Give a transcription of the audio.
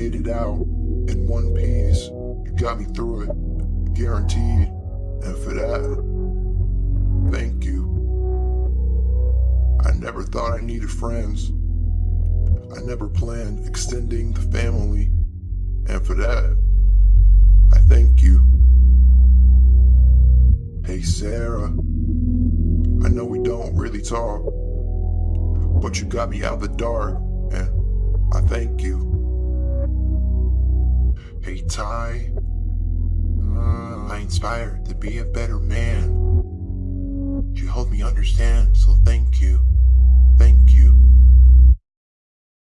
made it out in one piece. You got me through it, guaranteed. And for that, thank you. I never thought I needed friends. I never planned extending the family. And for that, I thank you. Hey Sarah, I know we don't really talk, but you got me out of the dark, and I thank you. Hey Ty, uh, I inspired to be a better man. You helped me understand, so thank you.